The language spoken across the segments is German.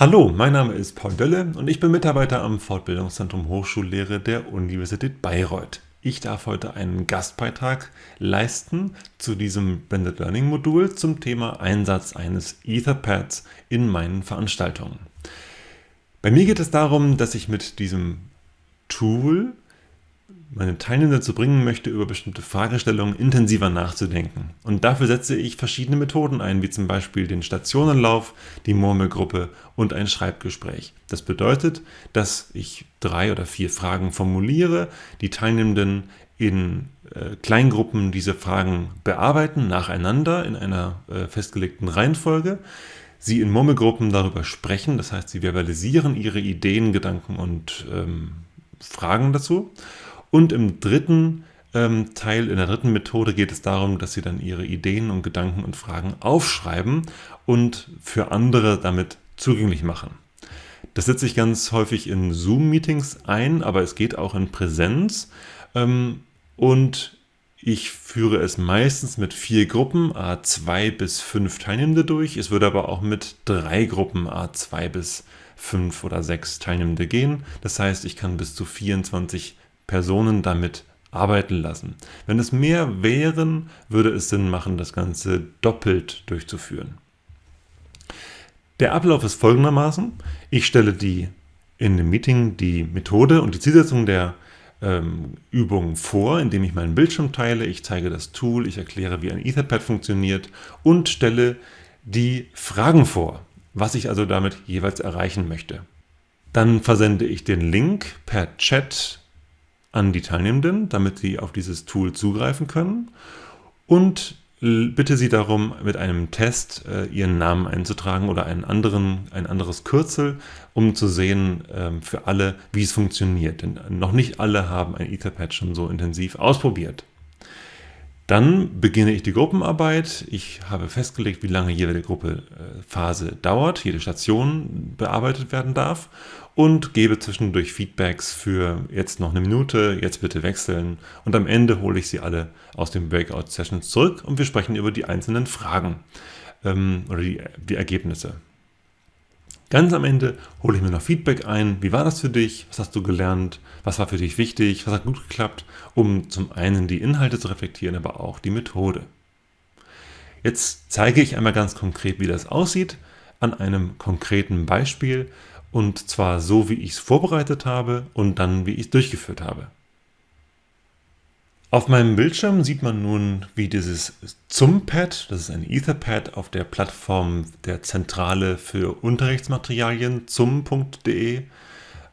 Hallo, mein Name ist Paul Dölle und ich bin Mitarbeiter am Fortbildungszentrum Hochschullehre der Universität Bayreuth. Ich darf heute einen Gastbeitrag leisten zu diesem Blended Learning Modul zum Thema Einsatz eines Etherpads in meinen Veranstaltungen. Bei mir geht es darum, dass ich mit diesem Tool meine Teilnehmer dazu bringen möchte, über bestimmte Fragestellungen intensiver nachzudenken. Und dafür setze ich verschiedene Methoden ein, wie zum Beispiel den Stationenlauf, die Murmelgruppe und ein Schreibgespräch. Das bedeutet, dass ich drei oder vier Fragen formuliere, die Teilnehmenden in äh, Kleingruppen diese Fragen bearbeiten, nacheinander in einer äh, festgelegten Reihenfolge. Sie in Murmelgruppen darüber sprechen, das heißt, sie verbalisieren ihre Ideen, Gedanken und ähm, Fragen dazu. Und im dritten ähm, Teil, in der dritten Methode geht es darum, dass Sie dann Ihre Ideen und Gedanken und Fragen aufschreiben und für andere damit zugänglich machen. Das setze ich ganz häufig in Zoom-Meetings ein, aber es geht auch in Präsenz. Ähm, und ich führe es meistens mit vier Gruppen, A2 bis 5 Teilnehmende durch. Es würde aber auch mit drei Gruppen, A2 bis 5 oder 6 Teilnehmende gehen. Das heißt, ich kann bis zu 24 Personen damit arbeiten lassen. Wenn es mehr wären, würde es Sinn machen, das Ganze doppelt durchzuführen. Der Ablauf ist folgendermaßen. Ich stelle die in dem Meeting die Methode und die Zielsetzung der ähm, Übung vor, indem ich meinen Bildschirm teile, ich zeige das Tool, ich erkläre, wie ein Etherpad funktioniert und stelle die Fragen vor, was ich also damit jeweils erreichen möchte. Dann versende ich den Link per Chat an die Teilnehmenden, damit sie auf dieses Tool zugreifen können und bitte Sie darum, mit einem Test äh, Ihren Namen einzutragen oder einen anderen, ein anderes Kürzel, um zu sehen äh, für alle, wie es funktioniert. Denn noch nicht alle haben ein Etherpad schon so intensiv ausprobiert. Dann beginne ich die Gruppenarbeit. Ich habe festgelegt, wie lange jede Gruppephase dauert, jede Station bearbeitet werden darf und gebe zwischendurch Feedbacks für jetzt noch eine Minute, jetzt bitte wechseln und am Ende hole ich sie alle aus den Breakout-Sessions zurück und wir sprechen über die einzelnen Fragen ähm, oder die, die Ergebnisse. Ganz am Ende hole ich mir noch Feedback ein. Wie war das für dich? Was hast du gelernt? Was war für dich wichtig? Was hat gut geklappt? Um zum einen die Inhalte zu reflektieren, aber auch die Methode. Jetzt zeige ich einmal ganz konkret, wie das aussieht, an einem konkreten Beispiel und zwar so, wie ich es vorbereitet habe und dann, wie ich es durchgeführt habe. Auf meinem Bildschirm sieht man nun, wie dieses ZUM-Pad, das ist ein Etherpad auf der Plattform der Zentrale für Unterrichtsmaterialien zum.de,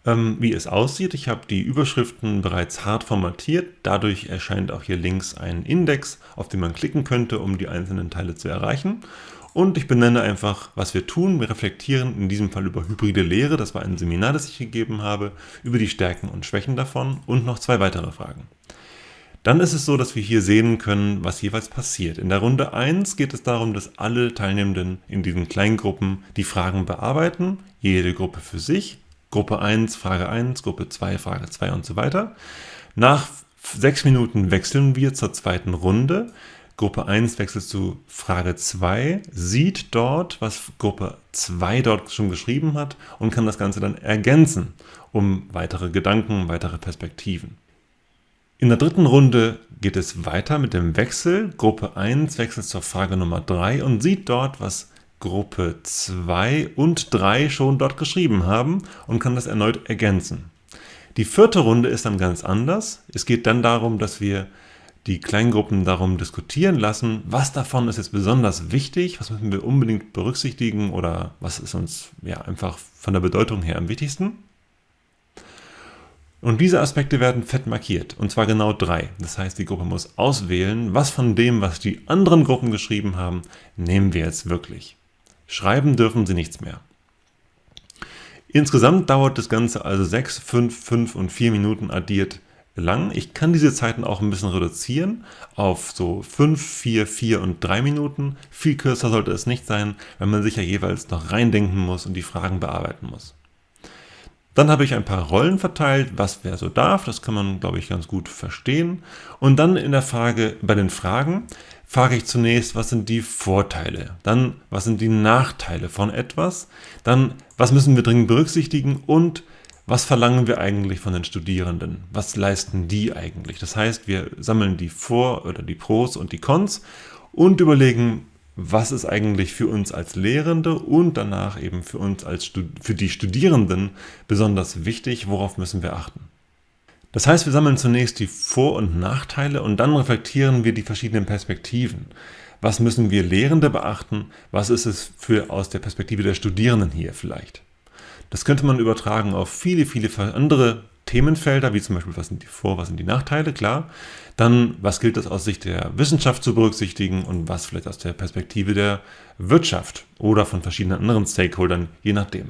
ähm, wie es aussieht. Ich habe die Überschriften bereits hart formatiert. Dadurch erscheint auch hier links ein Index, auf den man klicken könnte, um die einzelnen Teile zu erreichen. Und ich benenne einfach, was wir tun. Wir reflektieren in diesem Fall über hybride Lehre. Das war ein Seminar, das ich gegeben habe, über die Stärken und Schwächen davon und noch zwei weitere Fragen. Dann ist es so, dass wir hier sehen können, was jeweils passiert. In der Runde 1 geht es darum, dass alle Teilnehmenden in diesen Kleingruppen die Fragen bearbeiten, jede Gruppe für sich. Gruppe 1, Frage 1, Gruppe 2, Frage 2 und so weiter. Nach sechs Minuten wechseln wir zur zweiten Runde. Gruppe 1 wechselt zu Frage 2, sieht dort, was Gruppe 2 dort schon geschrieben hat und kann das Ganze dann ergänzen, um weitere Gedanken, weitere Perspektiven. In der dritten Runde geht es weiter mit dem Wechsel. Gruppe 1 wechselt zur Frage Nummer 3 und sieht dort, was Gruppe 2 und 3 schon dort geschrieben haben und kann das erneut ergänzen. Die vierte Runde ist dann ganz anders. Es geht dann darum, dass wir die Kleingruppen darum diskutieren lassen, was davon ist jetzt besonders wichtig, was müssen wir unbedingt berücksichtigen oder was ist uns ja einfach von der Bedeutung her am wichtigsten. Und diese Aspekte werden fett markiert, und zwar genau drei. Das heißt, die Gruppe muss auswählen, was von dem, was die anderen Gruppen geschrieben haben, nehmen wir jetzt wirklich. Schreiben dürfen sie nichts mehr. Insgesamt dauert das Ganze also 6, 5, 5 und 4 Minuten addiert lang. Ich kann diese Zeiten auch ein bisschen reduzieren auf so 5, 4, 4 und 3 Minuten. Viel kürzer sollte es nicht sein, wenn man sich ja jeweils noch reindenken muss und die Fragen bearbeiten muss. Dann habe ich ein paar Rollen verteilt, was wer so darf. Das kann man, glaube ich, ganz gut verstehen. Und dann in der Frage, bei den Fragen, frage ich zunächst, was sind die Vorteile? Dann, was sind die Nachteile von etwas? Dann, was müssen wir dringend berücksichtigen? Und was verlangen wir eigentlich von den Studierenden? Was leisten die eigentlich? Das heißt, wir sammeln die Vor- oder die Pros und die Cons und überlegen, was ist eigentlich für uns als Lehrende und danach eben für uns als für die Studierenden besonders wichtig, worauf müssen wir achten. Das heißt, wir sammeln zunächst die Vor- und Nachteile und dann reflektieren wir die verschiedenen Perspektiven. Was müssen wir Lehrende beachten? Was ist es für aus der Perspektive der Studierenden hier vielleicht? Das könnte man übertragen auf viele, viele andere Themenfelder, wie zum Beispiel, was sind die Vor-, was sind die Nachteile, klar. Dann, was gilt es aus Sicht der Wissenschaft zu berücksichtigen und was vielleicht aus der Perspektive der Wirtschaft oder von verschiedenen anderen Stakeholdern, je nachdem.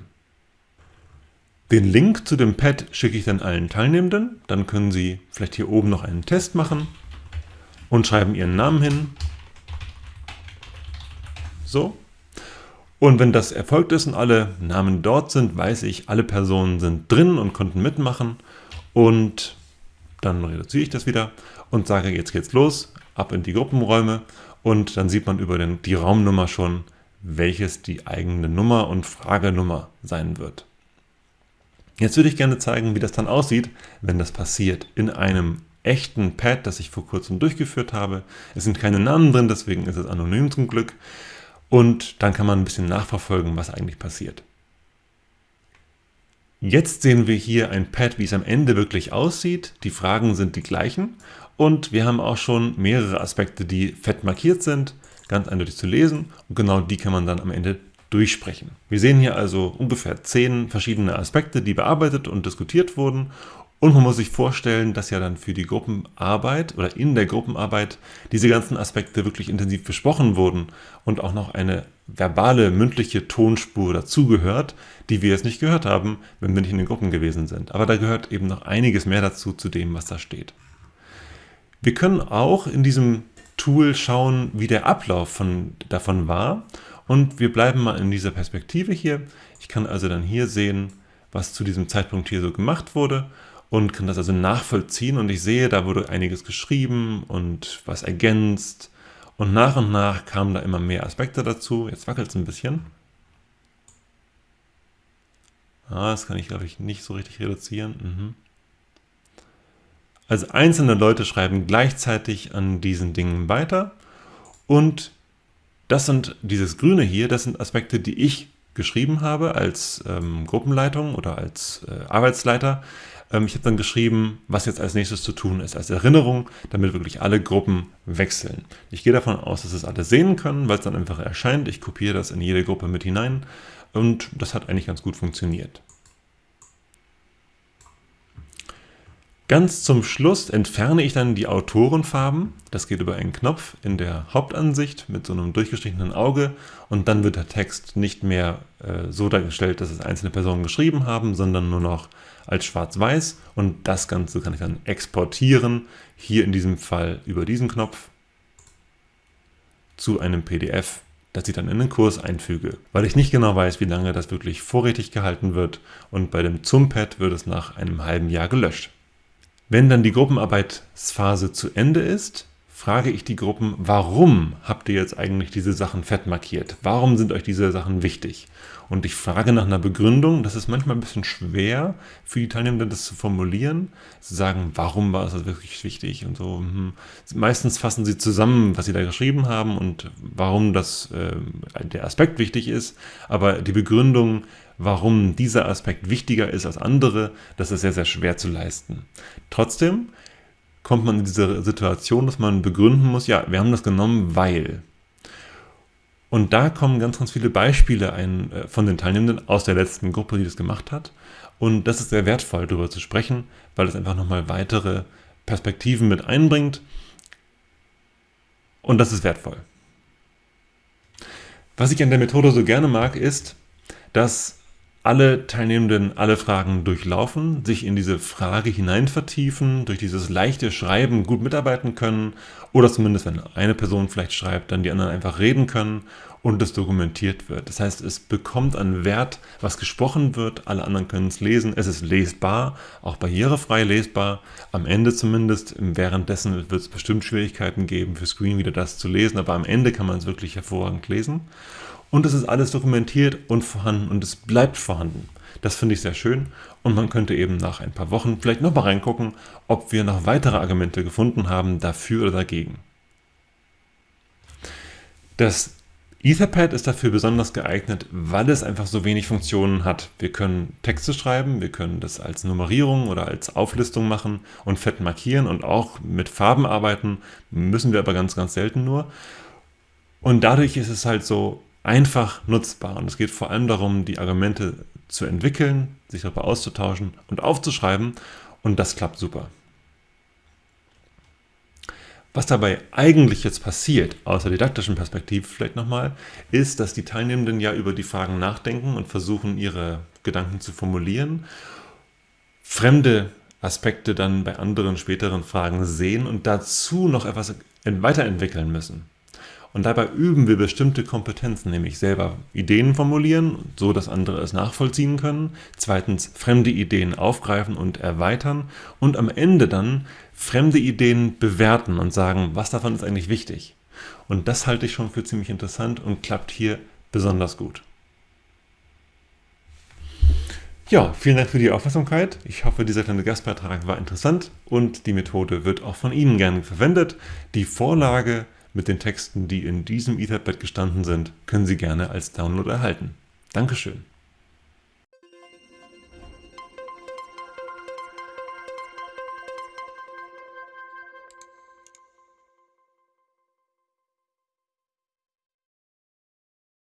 Den Link zu dem Pad schicke ich dann allen Teilnehmenden. Dann können Sie vielleicht hier oben noch einen Test machen und schreiben Ihren Namen hin. So. Und wenn das erfolgt ist und alle Namen dort sind, weiß ich, alle Personen sind drin und konnten mitmachen. Und dann reduziere ich das wieder und sage, jetzt geht's los, ab in die Gruppenräume. Und dann sieht man über den, die Raumnummer schon, welches die eigene Nummer und Fragenummer sein wird. Jetzt würde ich gerne zeigen, wie das dann aussieht, wenn das passiert in einem echten Pad, das ich vor kurzem durchgeführt habe. Es sind keine Namen drin, deswegen ist es anonym zum Glück. Und dann kann man ein bisschen nachverfolgen, was eigentlich passiert. Jetzt sehen wir hier ein Pad, wie es am Ende wirklich aussieht. Die Fragen sind die gleichen und wir haben auch schon mehrere Aspekte, die fett markiert sind, ganz eindeutig zu lesen und genau die kann man dann am Ende durchsprechen. Wir sehen hier also ungefähr zehn verschiedene Aspekte, die bearbeitet und diskutiert wurden und man muss sich vorstellen, dass ja dann für die Gruppenarbeit oder in der Gruppenarbeit diese ganzen Aspekte wirklich intensiv besprochen wurden und auch noch eine verbale, mündliche Tonspur dazugehört, die wir jetzt nicht gehört haben, wenn wir nicht in den Gruppen gewesen sind. Aber da gehört eben noch einiges mehr dazu, zu dem, was da steht. Wir können auch in diesem Tool schauen, wie der Ablauf von, davon war und wir bleiben mal in dieser Perspektive hier. Ich kann also dann hier sehen, was zu diesem Zeitpunkt hier so gemacht wurde und kann das also nachvollziehen und ich sehe, da wurde einiges geschrieben und was ergänzt und nach und nach kamen da immer mehr Aspekte dazu. Jetzt wackelt es ein bisschen. Ah, das kann ich, glaube ich, nicht so richtig reduzieren. Mhm. Also einzelne Leute schreiben gleichzeitig an diesen Dingen weiter und das sind, dieses Grüne hier, das sind Aspekte, die ich geschrieben habe als ähm, Gruppenleitung oder als äh, Arbeitsleiter. Ähm, ich habe dann geschrieben, was jetzt als nächstes zu tun ist, als Erinnerung, damit wirklich alle Gruppen wechseln. Ich gehe davon aus, dass es alle sehen können, weil es dann einfach erscheint. Ich kopiere das in jede Gruppe mit hinein und das hat eigentlich ganz gut funktioniert. Ganz zum Schluss entferne ich dann die Autorenfarben. Das geht über einen Knopf in der Hauptansicht mit so einem durchgestrichenen Auge und dann wird der Text nicht mehr äh, so dargestellt, dass es einzelne Personen geschrieben haben, sondern nur noch als schwarz-weiß und das Ganze kann ich dann exportieren, hier in diesem Fall über diesen Knopf zu einem PDF, das ich dann in den Kurs einfüge, weil ich nicht genau weiß, wie lange das wirklich vorrätig gehalten wird und bei dem Zumpad wird es nach einem halben Jahr gelöscht. Wenn dann die Gruppenarbeitsphase zu Ende ist, frage ich die Gruppen, warum habt ihr jetzt eigentlich diese Sachen fett markiert? Warum sind euch diese Sachen wichtig? Und ich frage nach einer Begründung. Das ist manchmal ein bisschen schwer für die Teilnehmenden, das zu formulieren. Zu sagen, warum war es wirklich wichtig und so. Hm. Meistens fassen sie zusammen, was sie da geschrieben haben und warum das, äh, der Aspekt wichtig ist. Aber die Begründung, warum dieser Aspekt wichtiger ist als andere, das ist sehr, sehr schwer zu leisten. Trotzdem kommt man in diese Situation, dass man begründen muss, ja, wir haben das genommen, weil. Und da kommen ganz, ganz viele Beispiele ein, äh, von den Teilnehmenden aus der letzten Gruppe, die das gemacht hat. Und das ist sehr wertvoll, darüber zu sprechen, weil es einfach nochmal weitere Perspektiven mit einbringt. Und das ist wertvoll. Was ich an der Methode so gerne mag, ist, dass alle Teilnehmenden alle Fragen durchlaufen, sich in diese Frage hinein vertiefen, durch dieses leichte Schreiben gut mitarbeiten können oder zumindest, wenn eine Person vielleicht schreibt, dann die anderen einfach reden können und es dokumentiert wird. Das heißt, es bekommt an Wert, was gesprochen wird, alle anderen können es lesen, es ist lesbar, auch barrierefrei lesbar, am Ende zumindest, währenddessen wird es bestimmt Schwierigkeiten geben für Screen wieder das zu lesen, aber am Ende kann man es wirklich hervorragend lesen. Und es ist alles dokumentiert und vorhanden und es bleibt vorhanden. Das finde ich sehr schön und man könnte eben nach ein paar Wochen vielleicht nochmal reingucken, ob wir noch weitere Argumente gefunden haben dafür oder dagegen. Das Etherpad ist dafür besonders geeignet, weil es einfach so wenig Funktionen hat. Wir können Texte schreiben, wir können das als Nummerierung oder als Auflistung machen und fett markieren und auch mit Farben arbeiten, müssen wir aber ganz, ganz selten nur. Und dadurch ist es halt so einfach nutzbar. Und es geht vor allem darum, die Argumente zu entwickeln, sich darüber auszutauschen und aufzuschreiben. Und das klappt super. Was dabei eigentlich jetzt passiert, aus der didaktischen Perspektive vielleicht nochmal, ist, dass die Teilnehmenden ja über die Fragen nachdenken und versuchen, ihre Gedanken zu formulieren, fremde Aspekte dann bei anderen späteren Fragen sehen und dazu noch etwas weiterentwickeln müssen. Und dabei üben wir bestimmte Kompetenzen, nämlich selber Ideen formulieren, so dass andere es nachvollziehen können. Zweitens fremde Ideen aufgreifen und erweitern. Und am Ende dann fremde Ideen bewerten und sagen, was davon ist eigentlich wichtig. Und das halte ich schon für ziemlich interessant und klappt hier besonders gut. Ja, vielen Dank für die Aufmerksamkeit. Ich hoffe, dieser kleine Gastbeitrag war interessant und die Methode wird auch von Ihnen gerne verwendet. Die Vorlage mit den Texten, die in diesem Etherpad gestanden sind, können Sie gerne als Download erhalten. Dankeschön.